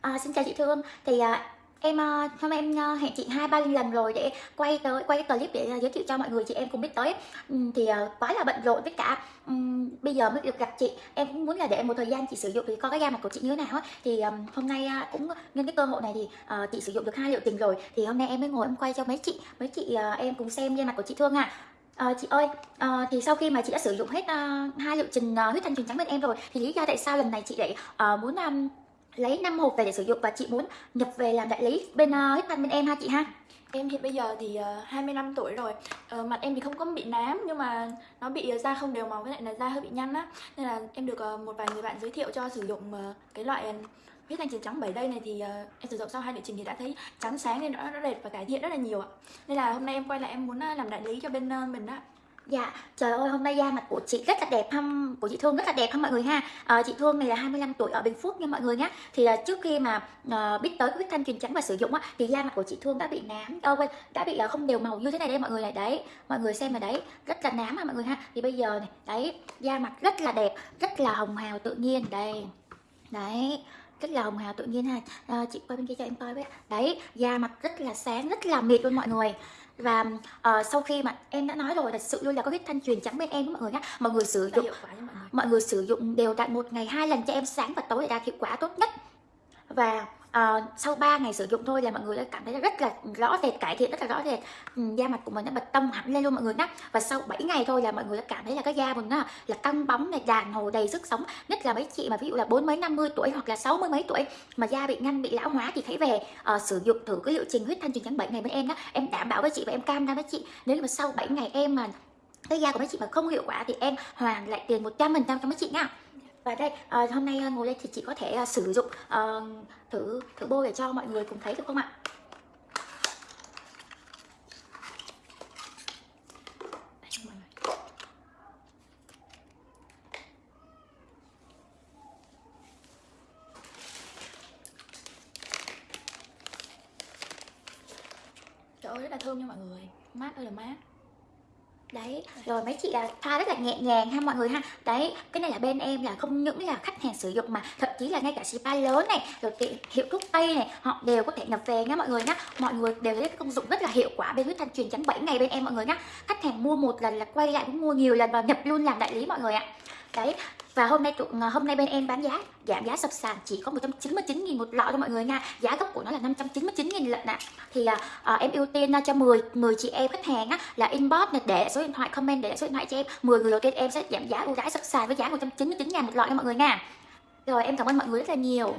À, xin chào chị Thương. Thì à, em ờ, hôm nay em hẹn chị hai ba lần rồi để quay tới quay cái clip để giới thiệu cho mọi người chị em cũng biết tới. Thì à, quá là bận rộn với cả bây giờ mới được gặp chị. Em cũng muốn là để một thời gian chị sử dụng thì có cái da mặt của chị như thế nào á. Thì um, hôm nay cũng nhân cái cơ hội này thì uh, chị sử dụng được hai liệu trình rồi. Thì hôm nay em mới ngồi em quay cho mấy chị mấy chị uh, em cùng xem da mặt của chị Thương à À, chị ơi, à, thì sau khi mà chị đã sử dụng hết à, hai liệu trình à, huyết thanh truyền trắng bên em rồi thì lý do tại sao lần này chị lại à, muốn um, lấy 5 hộp về để sử dụng và chị muốn nhập về làm đại lý bên ờ, uh, huyết thanh bên em ha chị ha. Em hiện bây giờ thì ờ, uh, 25 tuổi rồi. Uh, Mặt em thì không có bị nám nhưng mà nó bị uh, da không đều màu với lại là da hơi bị nhăn á. Nên là em được uh, một vài người bạn giới thiệu cho sử dụng uh, cái loại huyết thanh trắng 7 đây này thì uh, em sử dụng sau hai liệu trình thì đã thấy trắng sáng nên nó, nó đẹp và cải thiện rất là nhiều ạ. Nên là hôm nay em quay lại em muốn uh, làm đại lý cho bên uh, mình á. Dạ, trời ơi hôm nay da mặt của chị rất là đẹp không của chị Thương rất là đẹp không mọi người ha. À, Chị Thương này là 25 tuổi ở Bình Phước nha mọi người nhé Thì à, trước khi mà à, biết tới cái huyết thanh truyền trắng và sử dụng á Thì da mặt của chị Thương đã bị nám, oh, quên, đã bị à, không đều màu như thế này đây mọi người này Đấy, mọi người xem này đấy, rất là nám ha mọi người ha? Thì bây giờ này, đấy, da mặt rất là đẹp, rất là hồng hào tự nhiên Đây, đấy rất là hồng hào tự nhiên ha. À, chị quay bên kia cho em coi với đấy da mặt rất là sáng rất là mịt luôn mọi người. Và uh, sau khi mà em đã nói rồi là sự luôn là có huyết thanh truyền trắng bên em mọi người nhé mọi người sử dụng mọi người. mọi người sử dụng đều đặn một ngày hai lần cho em sáng và tối để đạt hiệu quả tốt nhất. Và uh, sau 3 ngày sử dụng thôi là mọi người đã cảm thấy rất là rõ rệt cải thiện rất là rõ rệt. Um, da mặt của mình nó bật tông hẳn lên luôn mọi người nhé và sau 7 ngày thôi là mọi người đã cảm thấy là cái da mình nó là căng bóng này đàn hồi đầy sức sống. Nhất là mấy chị mà ví dụ là bốn mấy năm mươi tuổi hoặc là sáu mươi mấy tuổi mà da bị nhăn bị lão hóa thì thấy về uh, sử dụng thử cái liệu trình huyết thanh truyền trắng 7 ngày bên em đó em đảm bảo với chị và em cam đoan với chị nếu mà sau 7 ngày em mà cái da của mấy chị mà không hiệu quả thì em hoàn lại tiền 100% cho mấy chị nha và đây à, hôm nay ờ, ngồi đây thì chị có thể uh, sử dụng uh, thử thử bôi để cho mọi người cùng thấy được không ạ? Trời ơi rất là thơm nha mọi người. Mát ơi là mát đấy, rồi mấy chị là thoa rất là nhẹ nhàng ha mọi người ha. Đấy, cái này là bên em là không những là khách hàng sử dụng mà, thậm chí là ngay cả spa lớn này, rồi tiệm hiệu thuốc tây này, họ đều có thể nhập về nha mọi người nhá. Mọi người đều thấy công dụng rất là hiệu quả bên huyết thanh truyền trắng 7 ngày bên em mọi người nhá. Khách hàng mua một lần là quay lại cũng mua nhiều lần và nhập luôn làm đại lý mọi người ạ. Đấy và hôm nay ờ, hôm nay bên em bán giá giảm giá sập sàn chỉ có 199 000 một lọ cho mọi người nha. Giá gốc của nó là 599 000 lận ạ. Thì à, em ưu tiên cho 10 10 chị em khách hàng á là inbox này để số điện thoại comment để số điện thoại cho em. 10 người đầu tiên em sẽ giảm giá ưu đãi sập sàn với giá 199 000 một lọ cho mọi người nha. Rồi em cảm ơn mọi người rất là nhiều.